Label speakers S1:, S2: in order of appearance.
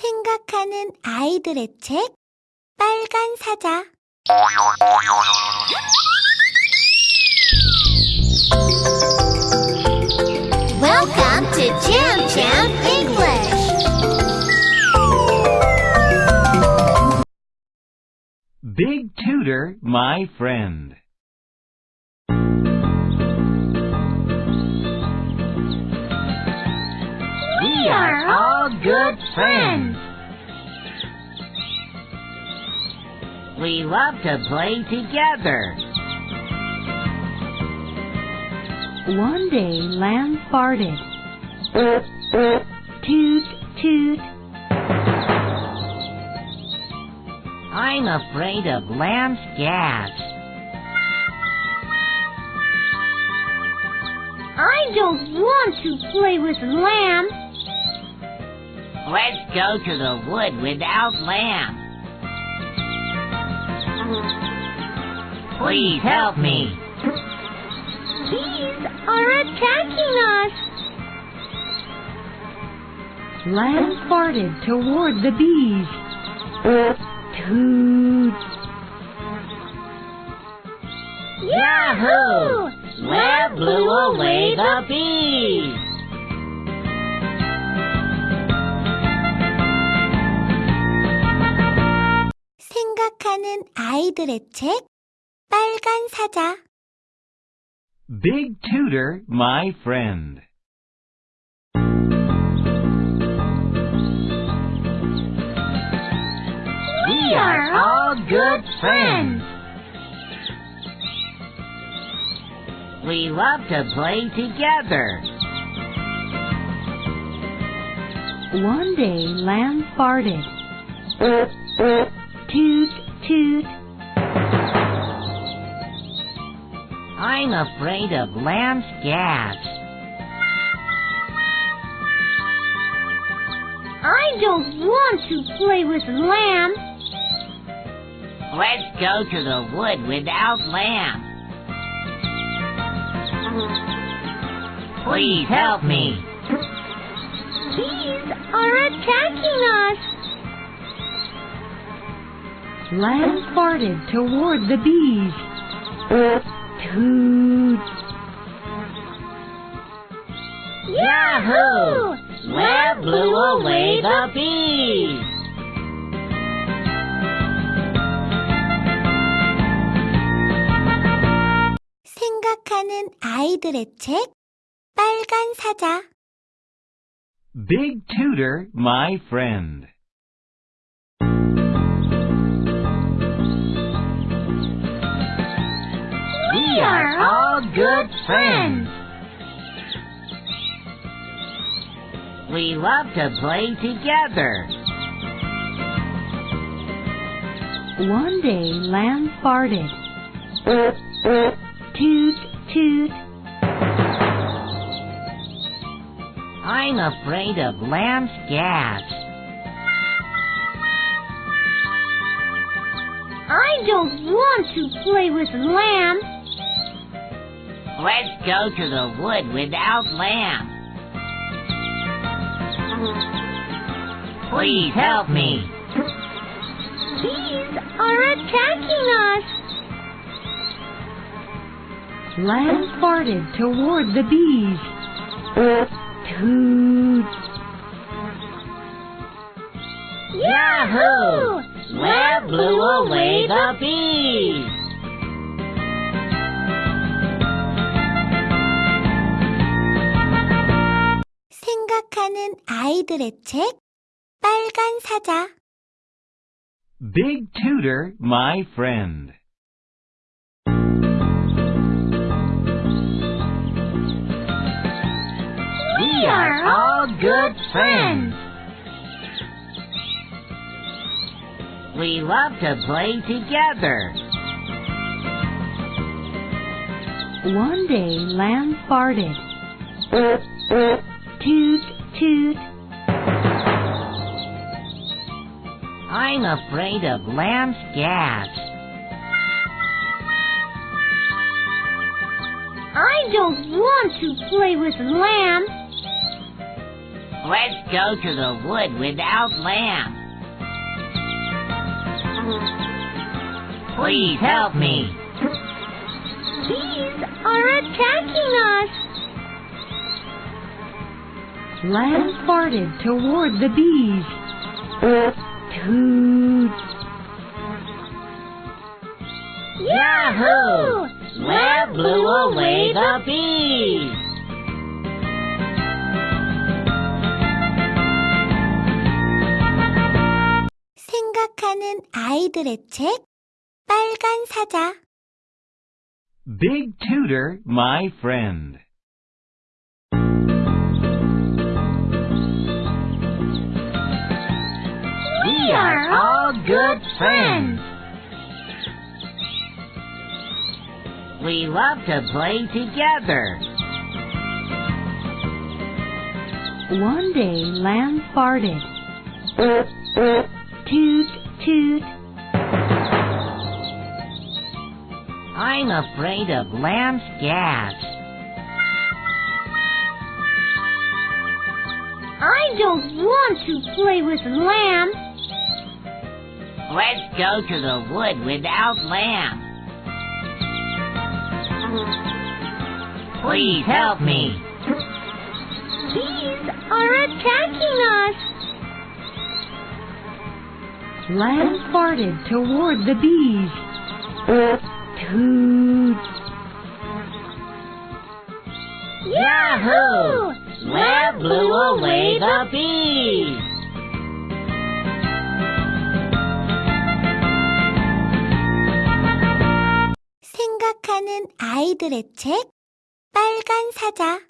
S1: 생각하는 아이들의 책 빨간 사자
S2: Welcome to Jam Jam English.
S3: Big Tutor, my friend.
S2: Are good friends.
S4: We love to play together.
S5: One day Lamb farted. Toot, toot.
S4: I'm afraid of lamb's gas.
S2: I don't want to play with Lamb.
S4: Let's go to the wood without lamb. Please help me.
S2: Bees are attacking us.
S5: Lamb farted toward the bees. Toot.
S4: Yahoo! Web blew away the bees.
S1: 생각하는 아이들의 책 빨간 사자
S3: Big Tutor, my friend.
S4: We are all good friends. We love to play together.
S5: One day Lamb farted. Toot, toot.
S4: I'm afraid of lamb's gas.
S2: I don't want to play with Lamb.
S4: Let's go to the wood without lamb. Please help me.
S2: Bees are attacking us.
S5: Lamb farted toward the bees. Toot.
S4: Yahoo! Web blew away the bees.
S1: 생각하는 아이들의 책 빨간 사자
S3: Big Tutor, my friend.
S4: Good friends. We love to play together.
S5: One day Lamb farted. Toot, toot.
S4: I'm afraid of lamb's gas.
S2: I don't want to play with Lamb.
S4: Let's go to the wood without lamb. Please help me.
S2: Bees are attacking us.
S5: Lamb farted toward the bees. Toot.
S4: Yahoo! Web blew away the bees.
S1: 생각하는 아이들의 책 빨간 사자
S3: Big Tutor, my friend.
S4: We are all good friends. We love to play together.
S5: One day Lamb farted. Toot, toot.
S4: I'm afraid of lamb's gas.
S2: I don't want to play with Lamb.
S4: Let's go to the wood without lamb. Please help me.
S2: Bees are attacking us.
S5: Lamb farted toward the bees. Toot.
S4: Yahoo! Lamb blew away the bees.
S1: 생각하는 아이들의 책 빨간 사자
S3: Big Tutor, my friend.
S4: Friends. We love to play together.
S5: One day, Lamb farted. Toot, toot.
S4: I'm afraid of lamb's gas.
S2: I don't want to play with Lamb.
S4: Let's go to the wood without lamb. Please help me.
S2: Bees are attacking us.
S5: Lamb farted toward the bees. Toot.
S4: Yahoo! Lamb blew away the bees.
S1: 생각하는 아이들의 책 빨간 사자